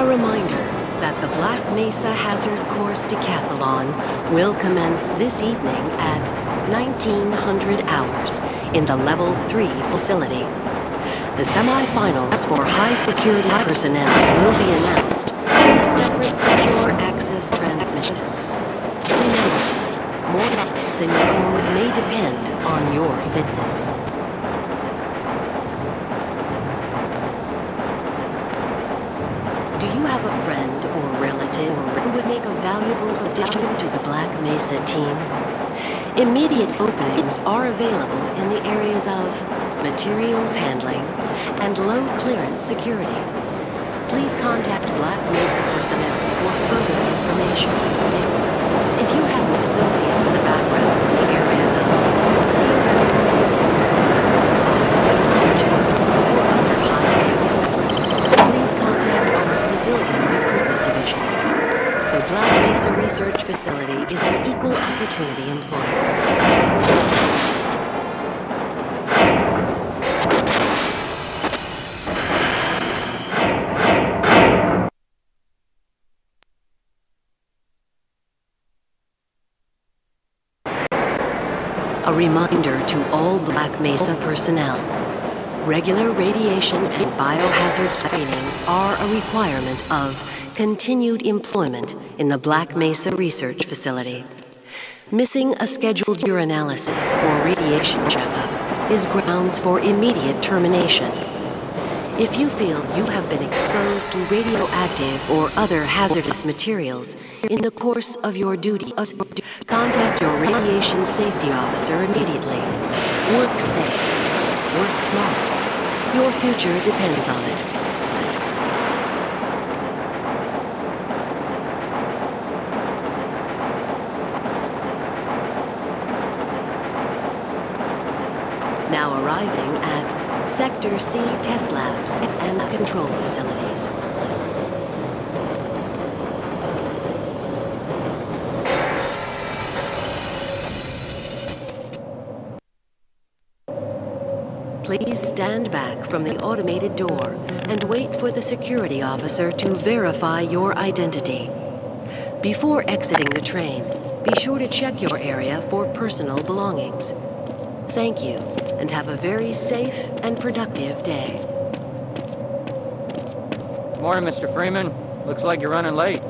A reminder that the Black Mesa Hazard Course Decathlon will commence this evening at 1900 hours in the Level 3 facility. The semifinals for high security personnel will be announced in a separate secure access transmission. Remember, more lives than your may depend on your fitness. Do you have a friend or relative who would make a valuable addition to the Black Mesa team? Immediate openings are available in the areas of materials handling and low clearance security. Please contact Black Mesa personnel for further information. If you have an associate with a background in the areas of theoretical physics, biotechnology, or other high-tech disciplines, please contact our Civilian Recruitment Division. The Black Mesa Research Facility is an equal opportunity employer. A reminder to all Black Mesa personnel. Regular radiation and biohazard screenings are a requirement of continued employment in the Black Mesa Research Facility. Missing a scheduled urinalysis or radiation checkup is grounds for immediate termination. If you feel you have been exposed to radioactive or other hazardous materials in the course of your duty, contact your radiation safety officer immediately. Work safe. Work smart. Your future depends on it. Now arriving at Sector C test labs and control facilities. Please stand back from the automated door and wait for the security officer to verify your identity. Before exiting the train, be sure to check your area for personal belongings. Thank you, and have a very safe and productive day. Morning, Mr. Freeman. Looks like you're running late.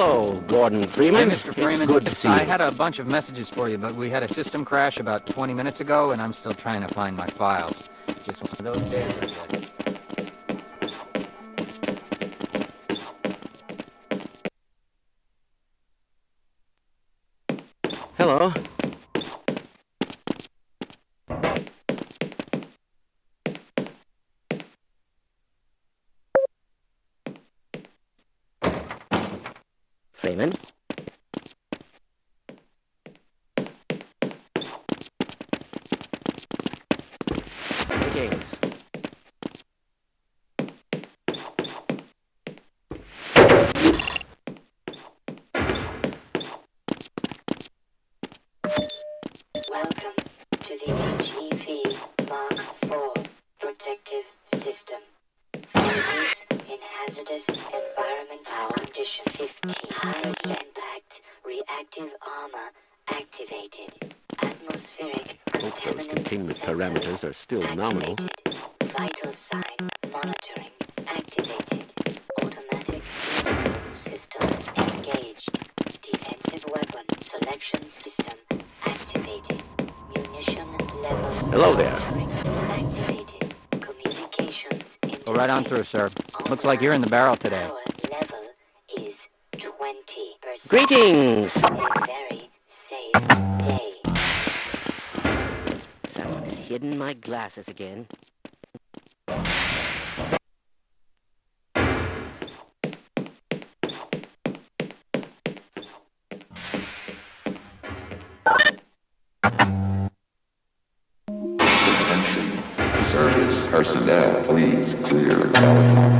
Hello, Gordon Freeman. Hey, Mr. Freeman. It's good to see you. I had a bunch of messages for you, but we had a system crash about 20 minutes ago, and I'm still trying to find my files. Just one of those days. Hello. Freeman? Welcome to the HEV Mark IV protective system in hazardous environmental condition 15. Impact reactive armor activated. Atmospheric contaminant, containment parameters are still activated. nominal. Vital sign monitoring activated. Automatic systems engaged. Defensive weapon selection system activated. Munition level Hello there. Activated. Communications. All right on through, sir. Looks like you're in the barrel today. Power level is 20%. Greetings! A very safe day. Someone has hidden my glasses again. Attention. Service personnel, please clear helicopter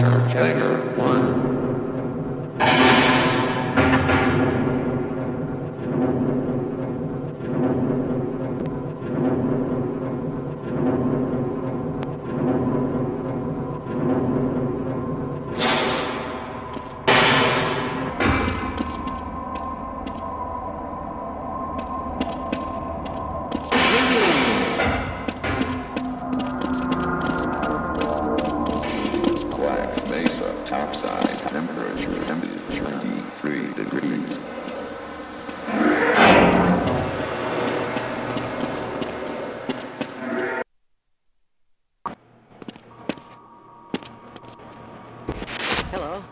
Hello.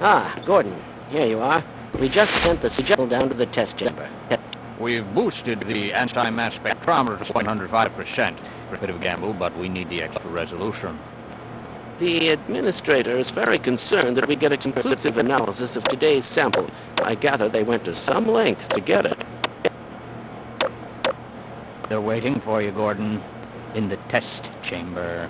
Ah, Gordon. Here you are. We just sent the signal down to the test chamber. We've boosted the anti-mass spectrometer to 105%. A bit of a gamble, but we need the extra resolution. The administrator is very concerned that we get a conclusive analysis of today's sample. I gather they went to some lengths to get it. They're waiting for you, Gordon, in the test chamber.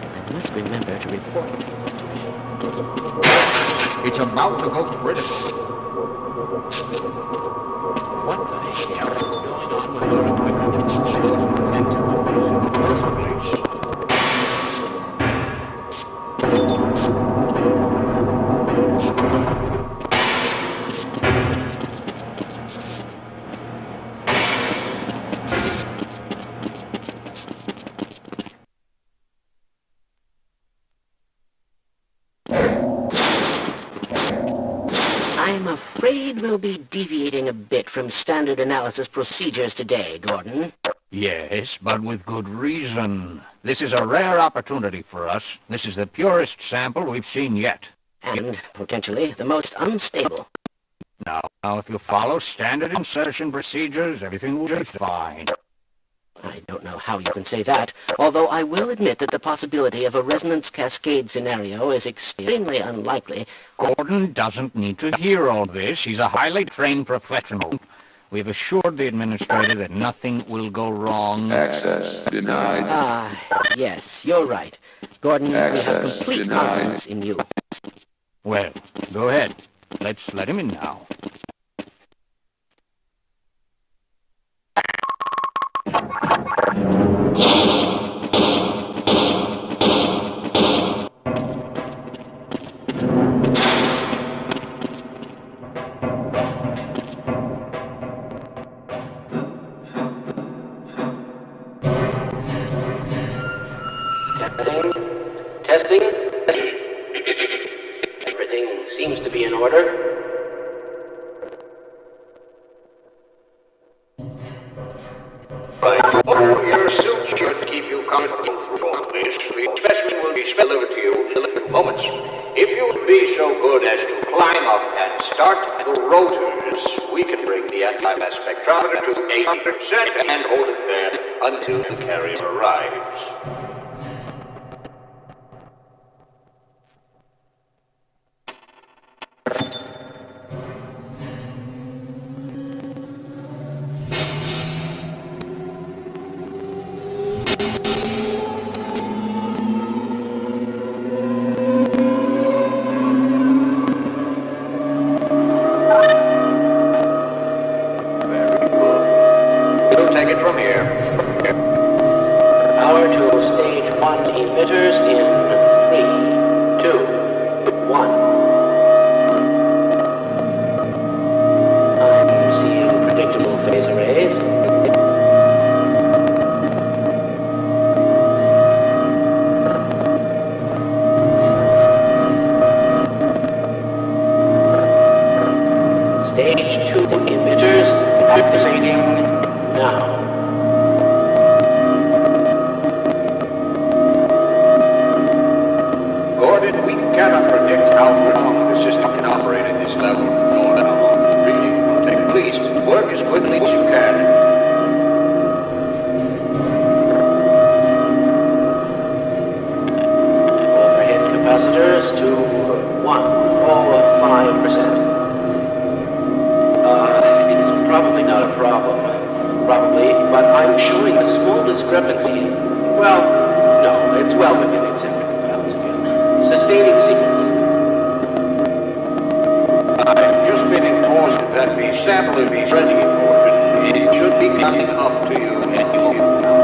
I must remember to report. It's about to go critical. What the hell is going on with your equipment? Afraid we'll be deviating a bit from standard analysis procedures today, Gordon. Yes, but with good reason. This is a rare opportunity for us. This is the purest sample we've seen yet. And, potentially, the most unstable. Now, now, if you follow standard insertion procedures, everything will be fine. I don't know how you can say that, although I will admit that the possibility of a resonance cascade scenario is extremely unlikely. Gordon doesn't need to hear all this. He's a highly trained professional. We've assured the administrator that nothing will go wrong. Access denied. Ah, yes, you're right. Gordon, we have complete denied. confidence in you. Well, go ahead. Let's let him in now. Testing. Testing. Everything seems to be in order. Up and start the rotors, we can bring the anti-mass spectrometer to 80% and hold it there until the carrier arrives. sustaining sequence. just been informed that the sample is be for it. It should be coming up to you and you